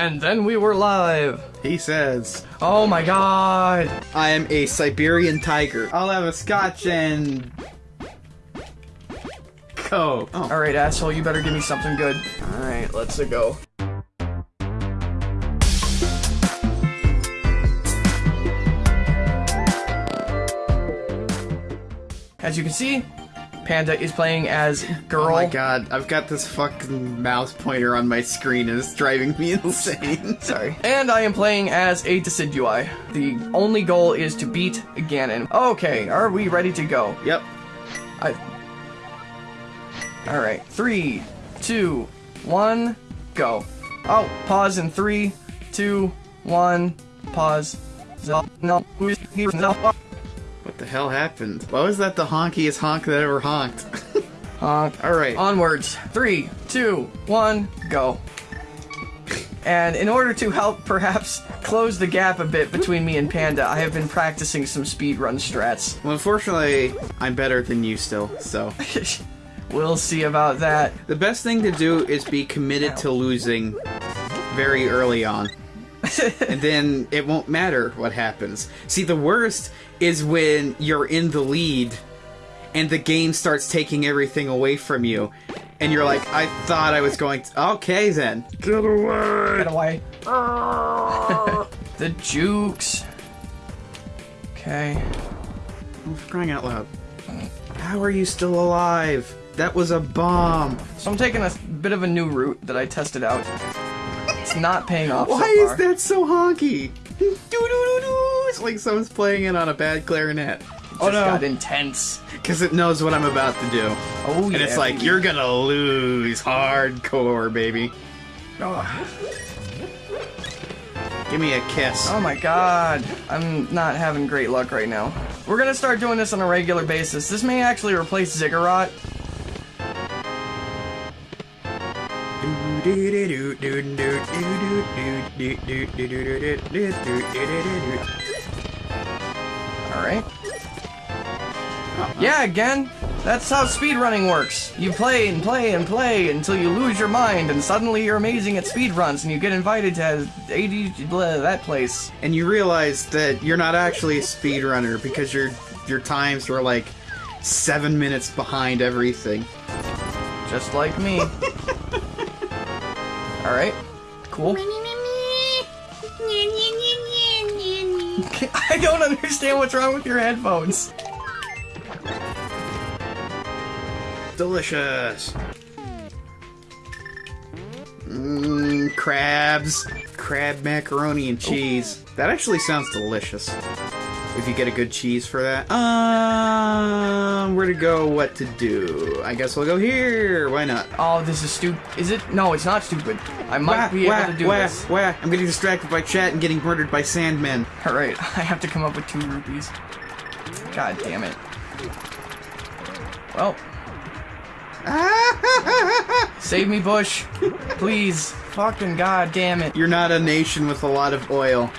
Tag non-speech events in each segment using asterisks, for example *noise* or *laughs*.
And then we were live. He says, Oh my god. I am a Siberian tiger. I'll have a scotch and. Coke. Oh. Alright, asshole, you better give me something good. Alright, let's go. As you can see, Panda is playing as girl. Oh my god, I've got this fucking mouse pointer on my screen and it's driving me *laughs* insane. *laughs* Sorry. And I am playing as a Decidueye. The only goal is to beat Ganon. Okay, are we ready to go? Yep. I. Alright, three, two, one, go. Oh, pause in three, two, one, pause. No, no, who's here? No. What the hell happened? Why was that the honkiest honk that ever honked? *laughs* Honk. Alright. Onwards. Three, two, one, go. And in order to help perhaps close the gap a bit between me and Panda, I have been practicing some speedrun strats. Well, unfortunately, I'm better than you still, so. *laughs* we'll see about that. The best thing to do is be committed to losing very early on. *laughs* and then it won't matter what happens. See, the worst is when you're in the lead and the game starts taking everything away from you. And you're like, I thought I was going to. Okay, then. Get away! Get *laughs* away. the jukes. Okay. I'm crying out loud. How are you still alive? That was a bomb. So I'm taking a bit of a new route that I tested out. It's not paying off Why so is that so honky? Doo doo doo doo. It's like someone's playing it on a bad clarinet. Oh no. got intense. Because it knows what I'm about to do. Oh And yeah. it's like, baby. you're gonna lose hardcore, baby. Oh. Give me a kiss. Oh my god. I'm not having great luck right now. We're gonna start doing this on a regular basis. This may actually replace Ziggurat. Alright. Yeah, again. That's how speedrunning works. You play and play and play until you lose your mind, and suddenly you're amazing at speedruns, and you get invited to 80 blah, that place. And you realize that you're not actually a speedrunner because your your times were like seven minutes behind everything. Just like me. *laughs* Alright. Cool. I don't understand what's wrong with your headphones. Delicious. Mmm, crabs. Crab macaroni and cheese. That actually sounds delicious. If you get a good cheese for that. Um, where to go, what to do. I guess we'll go here. Why not? Oh, this is stupid. Is it? No, it's not stupid. I might Wah, be wah, able to do wah, this. wah. I'm getting distracted by chat and getting murdered by sandmen. Alright, *laughs* I have to come up with two rupees. God damn it. Well, *laughs* save me, Bush. Please. Fucking god damn it. You're not a nation with a lot of oil.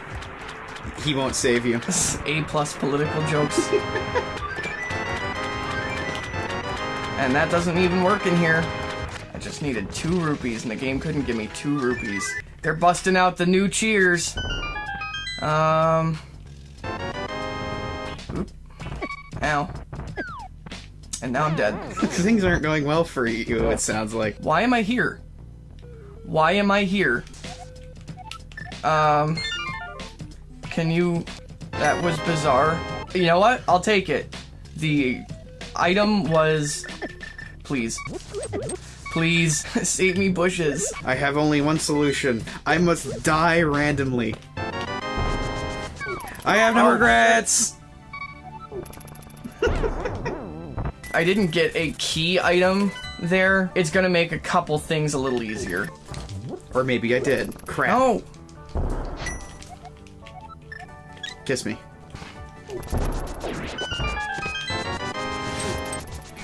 He won't save you. *laughs* A plus political jokes. and that doesn't even work in here. I just needed two rupees and the game couldn't give me two rupees. They're busting out the new cheers. Um. Oop. Ow. And now I'm dead. Things aren't going well for you, it sounds like. Why am I here? Why am I here? Um. Can you. That was bizarre. You know what? I'll take it. The item was. Please. Please, *laughs* save me bushes. I have only one solution. I must die randomly. I have no regrets! *laughs* I didn't get a key item there. It's gonna make a couple things a little easier. Or maybe I did. Crap. No! Kiss me.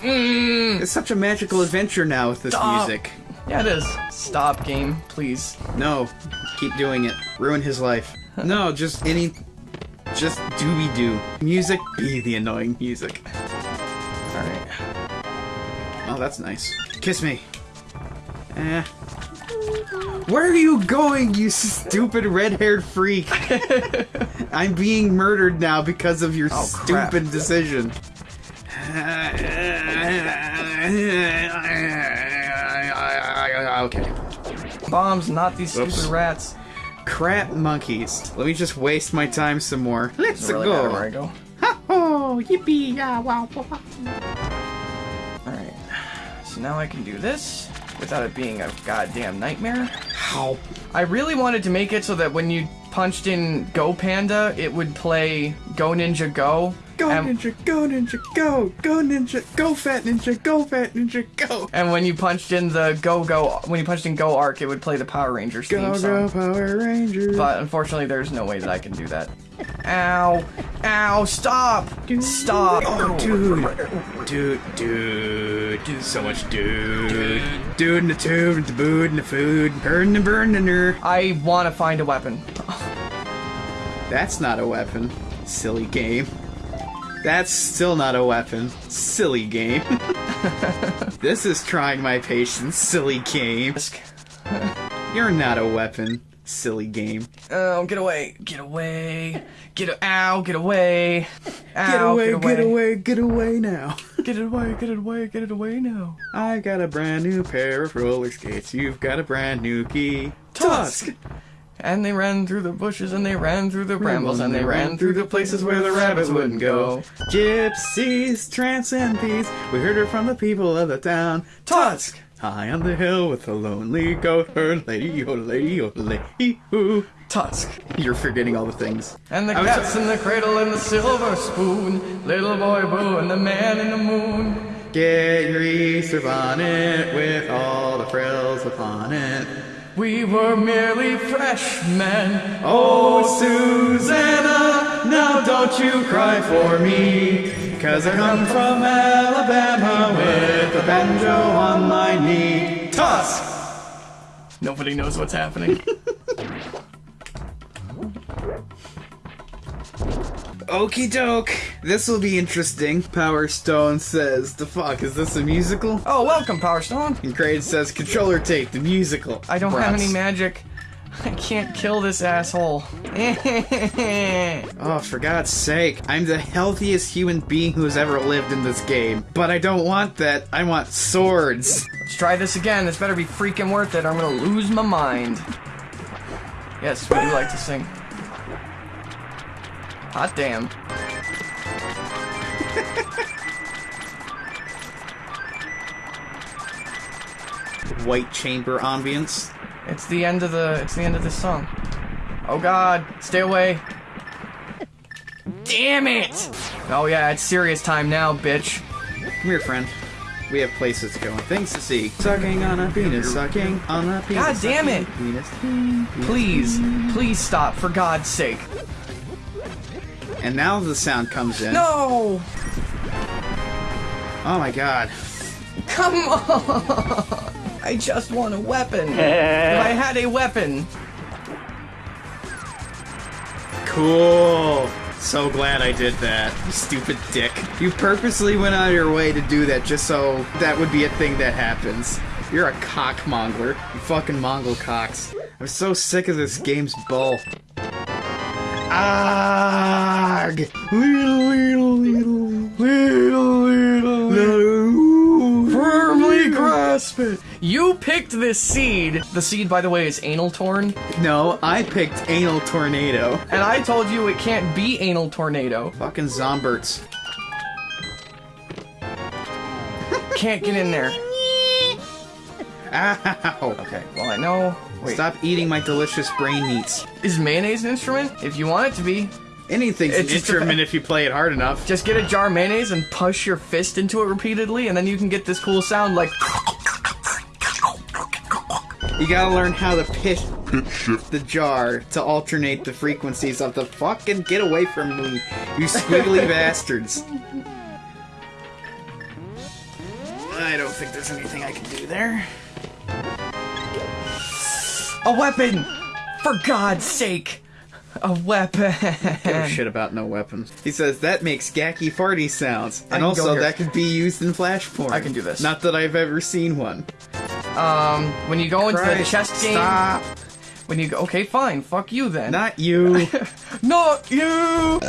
Mm, It's such a magical adventure now with this Stop. music. yeah, it is. Stop, game, please. No, keep doing it. Ruin his life. No, just any. Just dooby doo. Music be the annoying music. Alright. Oh, that's nice. Kiss me. Eh. Where are you going, you stupid red-haired freak? *laughs* I'm being murdered now because of your Oh, crap. stupid decision. Okay. Bombs, not these stupid rats. Crap monkeys. Let me just waste my time some more. Let's really matter where I go. go. Ha ho! Yippee! Yeah, wow, wow. Alright. So now I can do this without it being a goddamn nightmare. How? I really wanted to make it so that when you punched in Go Panda, it would play Go Ninja Go. Go and, ninja, go ninja, go! Go ninja, go fat ninja, go fat ninja, go! and when you punched in the Go Go, when you punched in Go Arc, it would play the Power Rangers theme Go song. go Power Rangers! But unfortunately, there's no way that I can do that. Ow! Ow! Stop! Stop! Oh, dude, dude, dude, dude, so much dude, dude in the tube, the boot and the food, burn the burn the ner. I want to find a weapon. That's not a weapon, silly game. That's still not a weapon, silly game. *laughs* this is trying my patience, silly game. You're not a weapon, silly game. Oh, get away! Get away! Get a- ow! Get away! *laughs* Ow! Get away, get away, get away now. *laughs* Get it away! Get it away! Get it away now! I got a brand new pair of roller skates. You've got a brand new key. Tusk. And they ran through the bushes, and they ran through the brambles, and they ran through the places where the rabbits wouldn't go. Gypsies, trance and peace. We heard her from the people of the town. Tusk! High on the hill with a lonely goat herd. Lady, oh lady, oh lady, ooh. Tusk. You're forgetting all the things. And the I cats in the cradle and the silver spoon, little boy Boo and the man in the moon. Get your Easter bonnet with all the frills upon it. We were merely freshmen. Oh, Susanna, now don't you cry for me. Cause I come from Alabama with a banjo on my knee. Tusk! Nobody knows what's happening. *laughs* Okie doke. This will be interesting. Power Stone says, The fuck, is this a musical? oh, welcome, Power Stone. And Crane says, Controller tape, the musical. I don't have any magic. *laughs* I can't kill this asshole. *laughs* Oh, for God's sake. I'm the healthiest human being who has ever lived in this game. But I don't want that. I want swords. Let's try this again. This better be freaking worth it. or I'm gonna lose my mind. Yes, we do like to sing. Hot damn. White chamber ambience. It's the end of the. It's the end of this song. Oh God, stay away. Damn it! Oh yeah, it's serious time now, bitch. Come here, friend. We have places to go and things to see. Sucking on a penis, sucking on a penis. God damn it. Penis, penis. Please, please stop, for God's sake. And now the sound comes in. No! Oh my god. Come on! *laughs* I just want a weapon. *laughs* if I had a weapon. Cool. So glad I did that. You stupid dick. You purposely went out of your way to do that just so that would be a thing that happens. You're a cockmonger. You fucking Mongol cocks. I'm so sick of this game's bull. Arg! Little, little, little, little, little, little. Firmly grasp it. You picked this seed. The seed, by the way, is anal torn. No, I picked anal tornado. And I told you it can't be anal tornado. Fucking zomberts. Can't get in there. Ow! Okay, well I know. Wait, Stop eating my delicious brain meats. is mayonnaise an instrument? If you want it to be, Anything's It's an instrument if you play it hard enough. just get a jar of mayonnaise and push your fist into it repeatedly, and then you can get this cool sound like. You gotta learn how to pitch shift the jar to alternate the frequencies of the fucking get away from me, you squiggly *laughs* bastards. I don't think there's anything I can do there. A weapon! For God's sake! A weapon! Give a shit about no weapons. He says that makes gacky farty sounds, and also that could be used in flash porn. I can do this. Not that I've ever seen one. Um, when you go into the chest game, Stop. when you go, okay, fine, fuck you then. Not you. *laughs* Not you.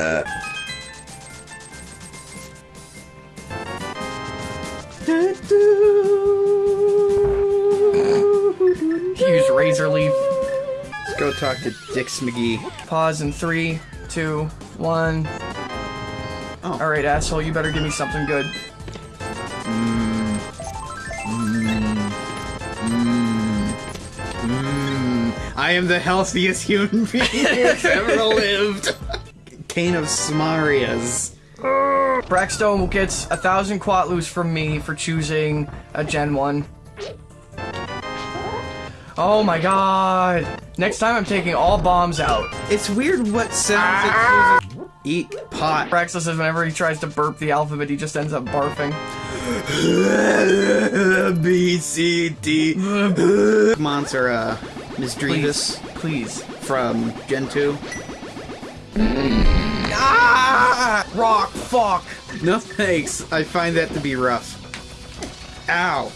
Use razor leaf. Let's go talk to Dix McGee. Pause in three, two, one. Oh. All right, asshole, you better give me something good. I am the healthiest human being *laughs* who's ever lived. Cane of Samarias. Brackstone will gets a thousand quatlus from me for choosing a Gen 1. Oh my god. Next time I'm taking all bombs out. It's weird what sounds it chooses. Eat pot. Braxton says whenever he tries to burp the alphabet, he just ends up barfing. *laughs* B C D. *laughs* Monster, uh, Misdreavus Please. from Gen 2. Ah! Rock, fuck! No thanks. I find that to be rough. Ow.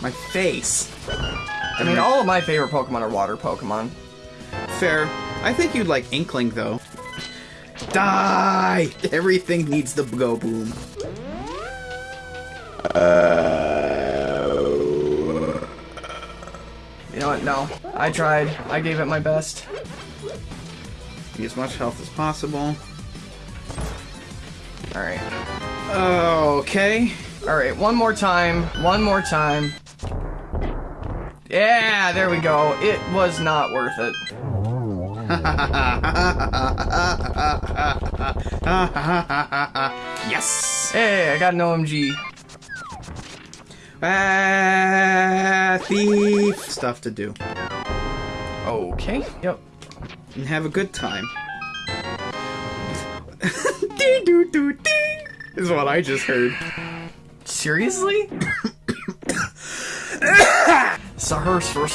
My face. I mean, all of my favorite Pokemon are water Pokemon. Fair. I think you'd like Inkling, though. Die! Everything needs to go boom. You know? No. I tried. I gave it my best. Need as much health as possible. Alright. Okay. Alright, one more time. One more time. Yeah, there we go. It was not worth it. yes! *laughs* Hey, I got an OMG. Ah, thief! Stuff to do. Okay. Yep. And have a good time. *laughs* dee doo doo! Is what I just heard. Seriously? *coughs* Sahur sur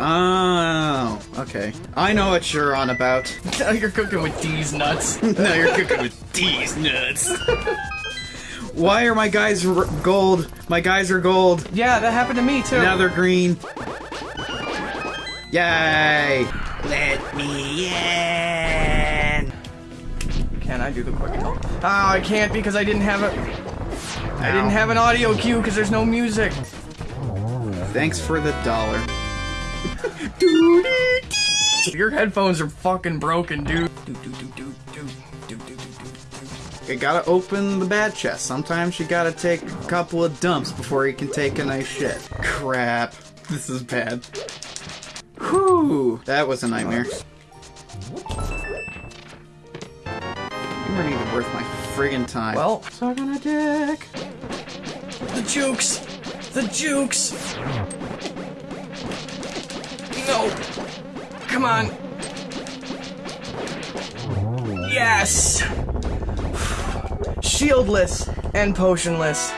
Oh, okay. I know what you're on about. *laughs* Now you're cooking with these nuts. *laughs* now you're cooking with these nuts. Why are my guys r- gold? My guys are gold. Yeah, that happened to me too. Now they're green. Yay! Let me in. Can I do the quick help? Oh, ah, I can't because I didn't have a. I didn't have an audio cue because there's no music. Thanks for the dollar. *laughs* Your headphones are fucking broken, dude. You gotta open the bad chest. Sometimes you gotta take a couple of dumps before you can take a nice shit. Crap. *laughs* This is bad. Whew. That was a nightmare. You weren't even worth my friggin' time. Well, sucking a dick. the jukes, the jukes. No, come on. Yes. Shieldless and potionless.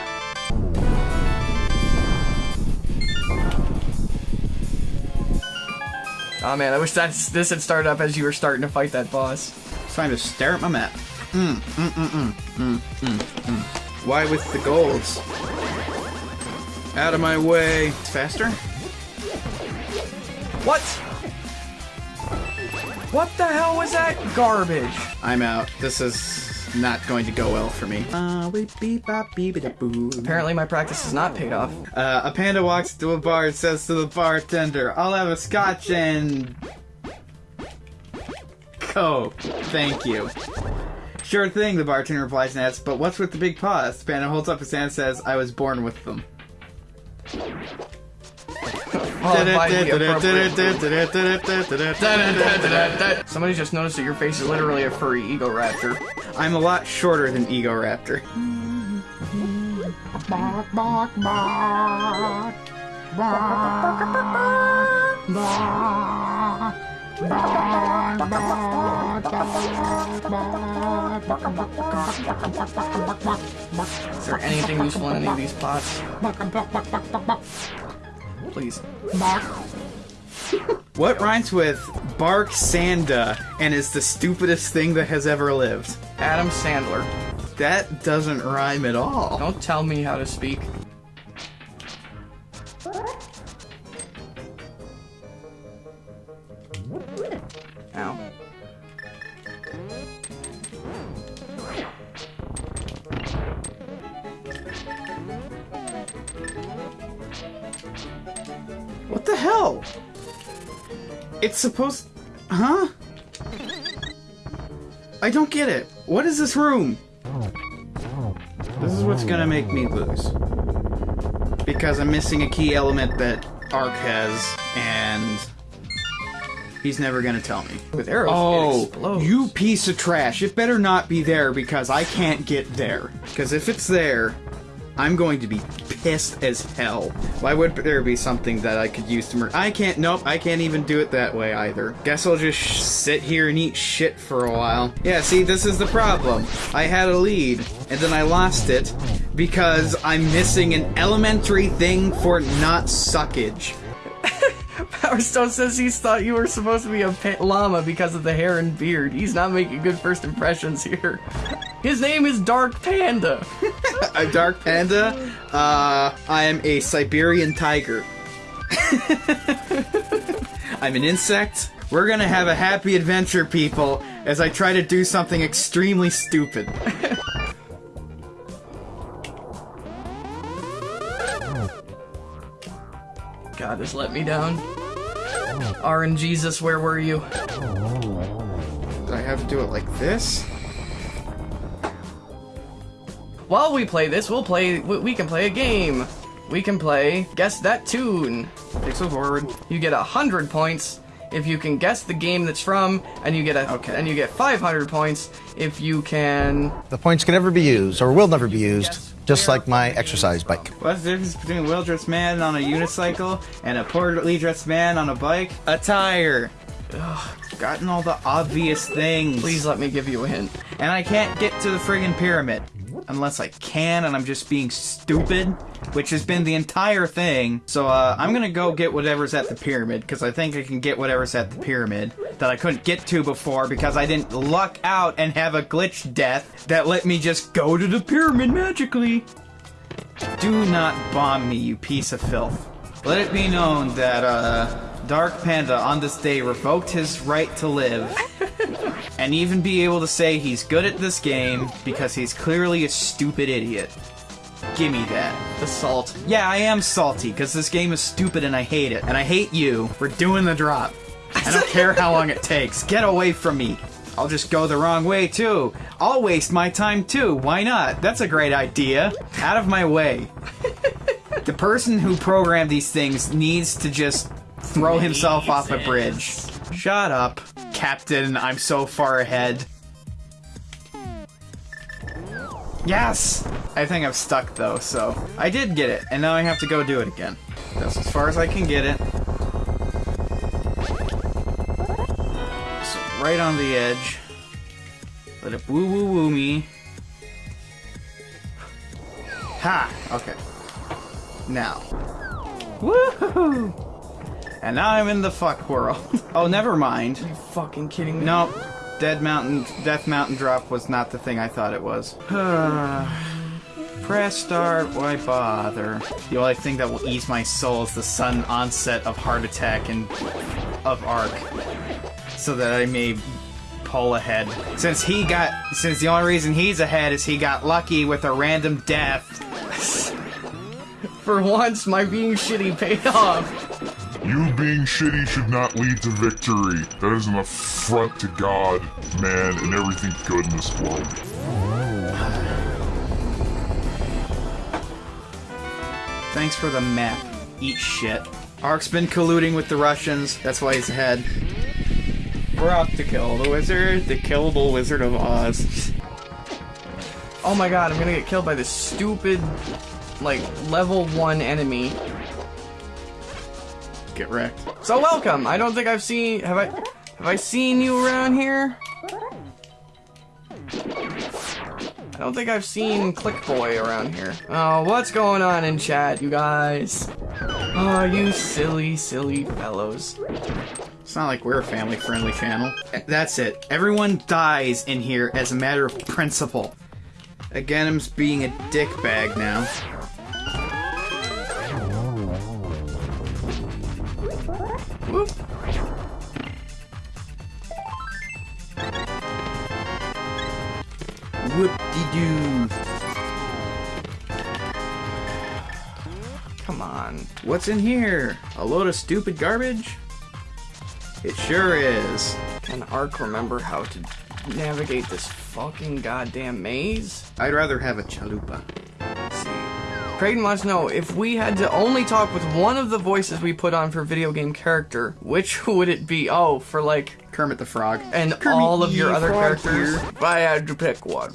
Oh man, I wish that this had started up as you were starting to fight that boss. It's time to stare at my map. Mm, mm, mm, mm, mm, mm, mm. Why with the golds? Out of my way. It's faster? What? What the hell was that garbage? I'm out. This is not going to go well for me. Uh, beep, beep, bop, beep, da, boo. Apparently my practice has not paid off. Uh, a panda walks to a bar and says to the bartender, I'll have a scotch and... Coke. Thank you. Sure thing, the bartender replies and asks, but what's with the big paws? The panda holds up his hand and says, I was born with them. Followed by the appropriate- *laughs* Somebody just noticed that your face is literally a furry Egoraptor. I'm a lot shorter than Egoraptor. Is there anything useful in any of these pots? Please. What rhymes with Bark Sanda and is the stupidest thing that has ever lived? Adam Sandler. That doesn't rhyme at all. Don't tell me how to speak. Ow. What the hell? It's supposed... Huh? I don't get it. What is this room? This is what's gonna make me lose. Because I'm missing a key element that Ark has, and he's never gonna tell me. With arrows, Oh, you piece of trash. It better not be there because I can't get there. Because if it's there, I'm going to be pissed as hell. Why would there be something that I could use to murder? I can't, nope, I can't even do it that way either. Guess I'll just sit here and eat shit for a while. Yeah, see, this is the problem. I had a lead, and then I lost it because I'm missing an elementary thing for not suckage. *laughs* Power Stone says he's thought you were supposed to be a llama because of the hair and beard. He's not making good first impressions here. *laughs* His name is Dark Panda. a dark panda. Uh, I am a Siberian tiger. *laughs* I'm an insect. We're gonna have a happy adventure, people, as I try to do something extremely stupid. *laughs* God has let me down. RN Jesus, where were you? Do I have to do it like this? While we play this, we'll play. We we can play a game. We can play Guess That Tune. Pixel forward. You get a hundred points if you can guess the game that's from, and you get a Okay. and you get five hundred points if you can. The points can never be used, or will never be used, just like my exercise bike. What's the difference between a well-dressed man on a unicycle and a poorly dressed man on a bike? A tire. Ugh, gotten all the obvious things. Please let me give you a hint. And I can't get to the friggin' pyramid. Unless I can, and I'm just being stupid, which has been the entire thing. So, uh, I'm gonna go get whatever's at the pyramid, because I think I can get whatever's at the pyramid that I couldn't get to before because I didn't luck out and have a glitch death that let me just go to the pyramid magically. Do not bomb me, you piece of filth. Let it be known that, uh, Dark Panda on this day revoked his right to live and even be able to say he's good at this game because he's clearly a stupid idiot. Gimme that. The salt. Yeah, I am salty because this game is stupid and I hate it. And I hate you for doing the drop. I don't *laughs* care how long it takes. Get away from me. I'll just go the wrong way too. I'll waste my time too. Why not? That's a great idea. Out of my way. *laughs* the person who programmed these things needs to just throw himself off a bridge. Shut up, Captain. I'm so far ahead. Yes! I think I'm stuck though, so I did get it, and now I have to go do it again. That's as far as I can get it. So right on the edge. Let it woo woo woo me. Ha! Okay. Now. Woohoo! And now I'm in the fuck world. *laughs* oh, never mind. You fucking kidding me? Nope. Dead Mountain, Death Mountain Drop was not the thing I thought it was. *sighs* Press start, why bother? The only thing that will ease my soul is the sudden onset of heart attack and of Arc. So that I may pull ahead. Since he got, since the only reason he's ahead is he got lucky with a random death. *laughs* For once, my being shitty paid off. You being shitty should not lead to victory. That is an affront to God, man, and everything good in this world. Thanks for the map. Eat shit. Ark's been colluding with the Russians. That's why he's ahead. We're off to kill the wizard, the killable Wizard of Oz. Oh my god, I'm gonna get killed by this stupid, like, level 1 enemy. Get wrecked. So welcome! I don't think I've seen... Have I... Have I seen you around here? I don't think I've seen Clickboy around here. Oh, what's going on in chat, you guys? Oh, you silly, silly fellows. It's not like we're a family-friendly channel. That's it. Everyone dies in here as a matter of principle. Aghanim's being a dickbag now. Come on. What's in here? A load of stupid garbage? It sure is. Can Ark remember how to navigate this fucking goddamn maze? I'd rather have a chalupa. Creighton wants to know if we had to only talk with one of the voices we put on for video game character, which *laughs* would it be? Oh, for like Kermit the Frog. and Kermit all of your the other characters. here. If I had to pick one,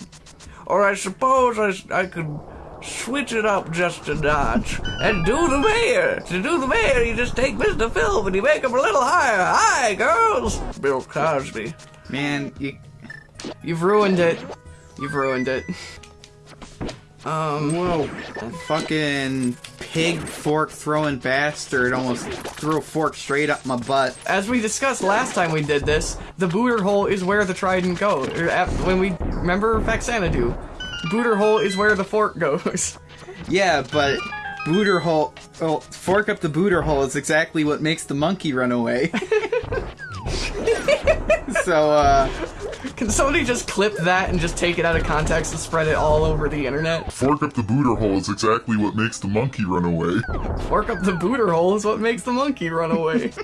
or I suppose I, I could switch it up just a notch and do the mayor. To do the mayor, you just take Mr. Phil and you make him a little higher. Hi, girls. Bill Cosby. Man, you. You've ruined it. You've ruined it. Um, Whoa. Fucking pig fork throwing bastard almost threw a fork straight up my butt. as we discussed last time we did this, the booter hole is where the trident goes. When we remember Faxanadu, booter hole is where the fork goes. *laughs* Yeah, but booter hole. Oh, fork up the booter hole is exactly what makes the monkey run away. *laughs* so, uh. Can somebody just clip that and just take it out of context and spread it all over the internet? Fork up the booter hole is exactly what makes the monkey run away. Fork up the booter hole is what makes the monkey run away. *laughs*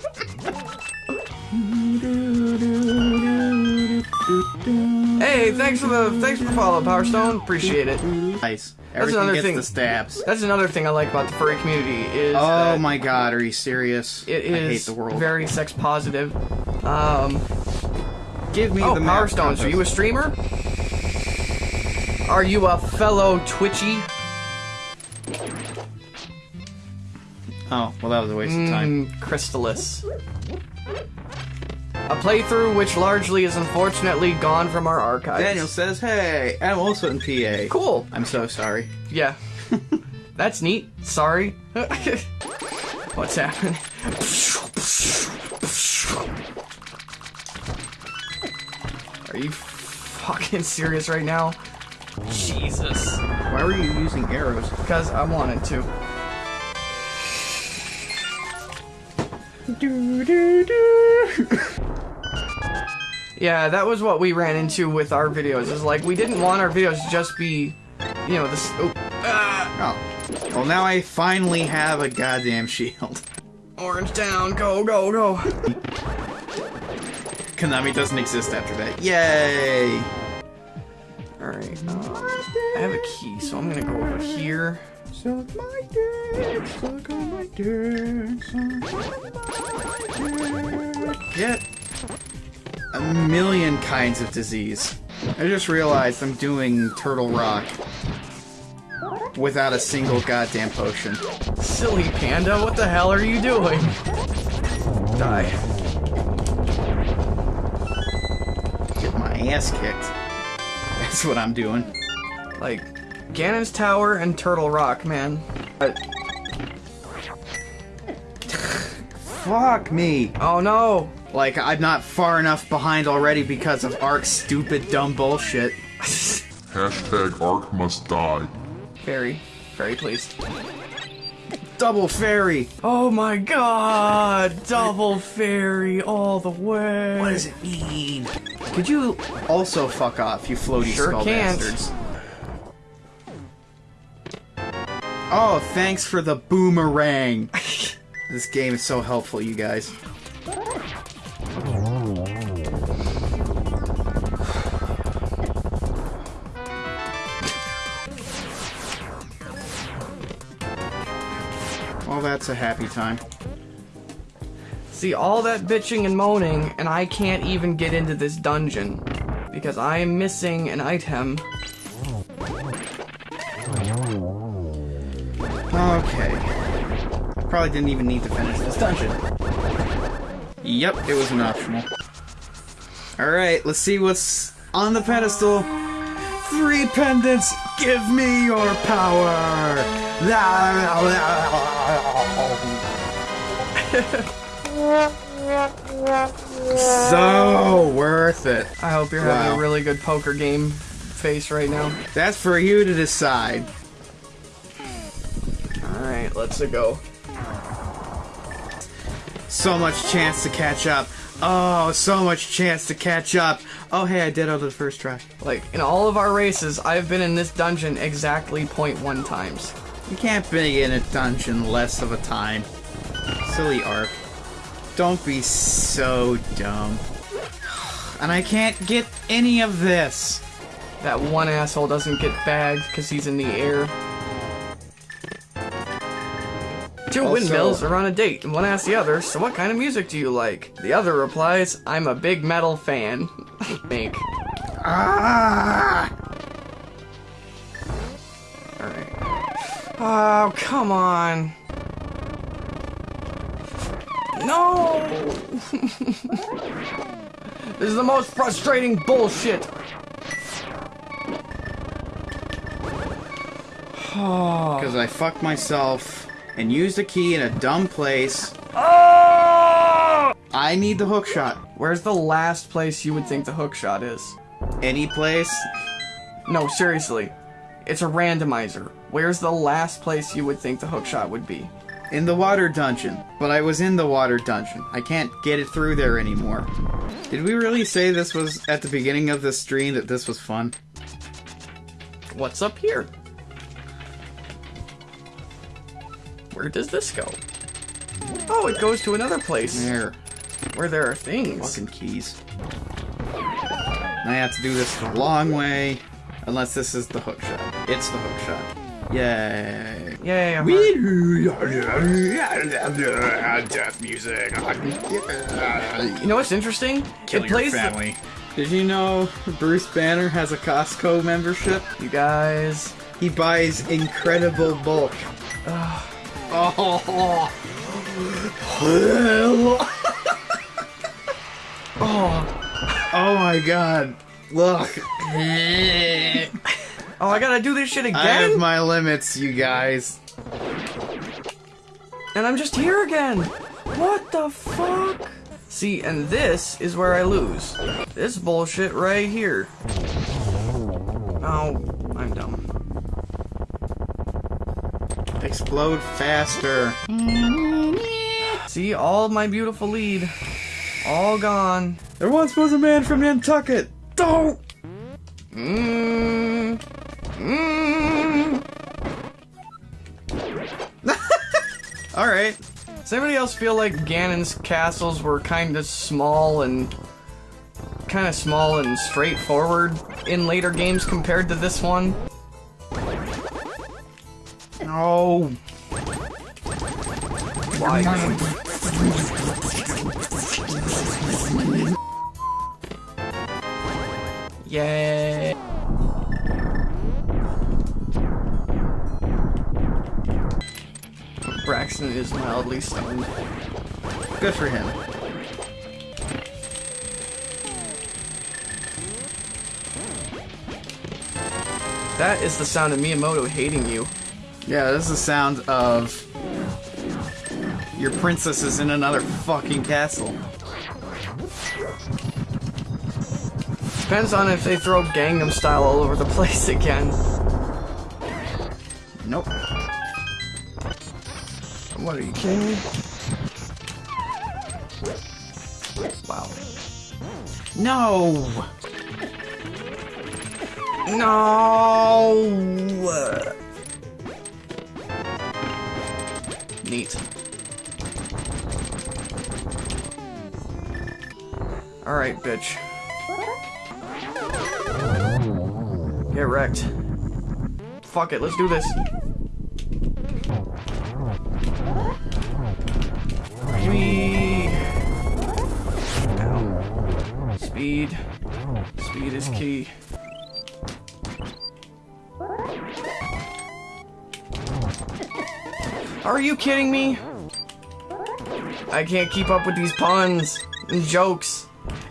hey, thanks for the thanks for the follow, Power Stone. Appreciate it. Nice. Everything another gets thing. the stabs. That's another thing I like about the furry community is Oh my god, are you serious? it I hate the world. very sex positive. Um, Give me oh, the Power Stones, are you a streamer? Are you a fellow Twitchy? Oh, well, that was a waste of time. Mm, Crystalis. A playthrough which largely is unfortunately gone from our archives. Daniel says, hey, I'm also in PA. Cool. I'm so sorry. Yeah. *laughs* That's neat. Sorry. *laughs* *laughs* What's happening? Are you fucking serious right now? Jesus. Why were you using arrows? Because I wanted to. *laughs* Yeah, that was what we ran into with our videos. Is like we didn't want our videos to just be, you know, this. Oh, ah, Oh. Well, now I finally have a goddamn shield. orange down, go, go, go. *laughs* Konami doesn't exist after that. Yay! All right. Um, I have a key, so I'm gonna go over here. Suck my dick, suck my dick, suck on my dick. Get a million kinds of disease. I just realized I'm doing Turtle Rock without a single goddamn potion. Silly panda, what the hell are you doing? Die. Ass kicked. *laughs* That's what I'm doing. Like, Ganon's Tower and Turtle Rock, man. Uh, *laughs* Fuck me. oh no! Like, I'm not far enough behind already because of Ark's stupid, dumb bullshit. *laughs* Hashtag Ark must die. Fairy. Fairy, please. Double fairy! Oh my god! Double fairy all the way! What does it mean? Could you also fuck off, you floaty Sure skull can't. bastards? Oh, thanks for the boomerang. *laughs* this game is so helpful, you guys. That's a happy time. See, all that bitching and moaning, and I can't even get into this dungeon. Because I am missing an item. Okay. Probably didn't even need to finish this dungeon. Yep, it was an optional. Alright, let's see what's on the pedestal. Three pendants, give me your power! *laughs* so worth it. I hope you're having Wow. a really good poker game face right now. That's for you to decide. Alright, let's go. So much chance to catch up. Oh, so much chance to catch up. Oh, hey, I did out of the first try. Like, in all of our races, I've been in this dungeon exactly 0.1 times. You can't be in a dungeon less of a time. Silly Arp. Don't be so dumb. And I can't get any of this. That one asshole doesn't get bagged because he's in the air. Two Also- windmills are on a date, and one asks the other, so what kind of music do you like? The other replies, I'm a big metal fan. *laughs* Make. Ah! Alright. Oh, come on. No! *laughs* this is the most frustrating bullshit. *sighs* Because I fucked myself and used a key in a dumb place. Oh! I need the hook shot. Where's the last place you would think the hook shot is? Any place? No, seriously. It's a randomizer. Where's the last place you would think the hook shot would be? In the water dungeon. But I was in the water dungeon. I can't get it through there anymore. Did we really say this was at the beginning of the stream that this was fun? What's up here? Where does this go? Oh, it goes to another place There. where there are things. Fucking keys. I have to do this the long way. Unless this is the hook shot. It's the hook shot. Yay. Yay, I'm Death music. You know what's interesting? Kill it plays the- family. Did you know Bruce Banner has a Costco membership? you guys. He buys incredible bulk. Oh. *laughs* Oh, oh my god. Look. oh, I gotta do this shit again? I have my limits, you guys. and I'm just here again. What the fuck? See, and this is where I lose. This bullshit right here. Oh, I'm dumb. Explode faster. See, all my beautiful lead, all gone. There once was a man from Nantucket. Don't. Mmm. Mmm. *laughs* All right. Does anybody else feel like Ganon's castles were kind of small and kind of small and straightforward in later games compared to this one? No. Why? Yay. Braxton is mildly stunned. Good for him. That is the sound of Miyamoto hating you. Yeah, this is the sound of your princess is in another fucking castle. Depends on if they throw Gangnam Style all over the *laughs* place again. Nope. What are you kidding me? Wow. No. No. Neat. All right, bitch. Get wrecked. Fuck it, let's do this. Whee! Speed. Speed is key. Are you kidding me? I can't keep up with these puns and jokes.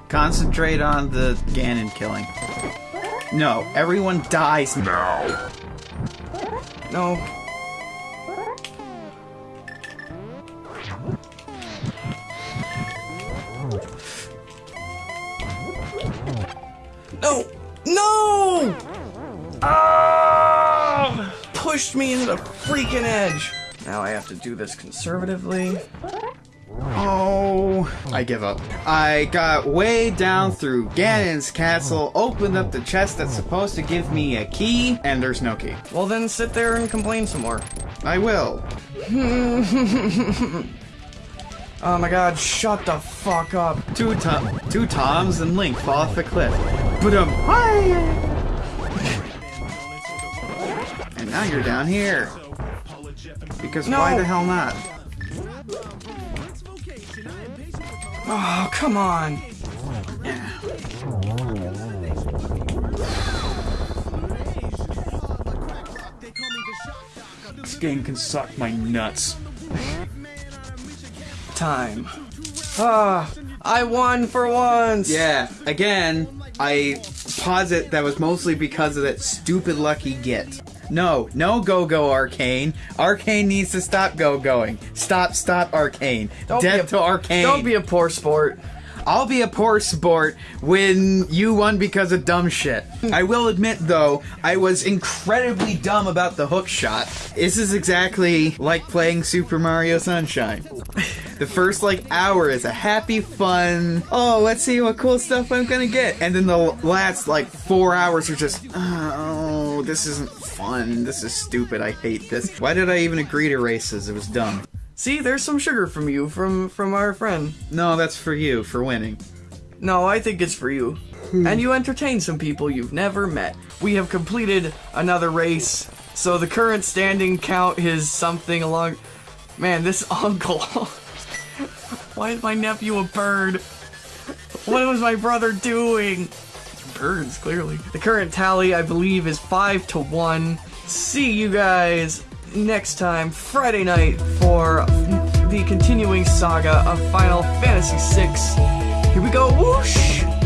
Concentrate on the Ganon killing. No, everyone dies. Now. No. No! No! Ah! Pushed me into the freaking edge. Now I have to do this conservatively. Oh, I give up. I got way down through Ganon's castle, opened up the chest that's supposed to give me a key, and there's no key. Well, then sit there and complain some more. I will. *laughs* Oh my god, shut the fuck up. Two Tom, two Toms and Link fall off the cliff. But um, and now you're down here. Because why the hell not? Oh, come on. This game can suck my nuts. Time. Ah, I won for once. Yeah, again, I posit that was mostly because of that stupid lucky get. No, no go go arcane. Arcane needs to stop go going. Stop, stop arcane. Don't be Death a- to arcane. Don't be a poor sport. I'll be a poor sport when you won because of dumb shit. I will admit, though, I was incredibly dumb about the hook shot. This is exactly like playing Super Mario Sunshine. The first, like, hour is a happy, fun, oh, let's see what cool stuff I'm gonna get. And then the last, like, four hours are just, oh, this isn't fun. This is stupid. I hate this. Why did I even agree to races? It was dumb. See, there's some sugar from you, from from our friend. No, that's for you, for winning. No, I think it's for you. Hmm. and you entertain some people you've never met. We have completed another race, so the current standing count is something along. Man, this *laughs* uncle. Why is my nephew a bird? What was my brother doing? Birds, clearly. The current tally, I believe, is 5 to 1. See you guys next time, Friday night, for the continuing saga of Final Fantasy VI. Here we go, whoosh!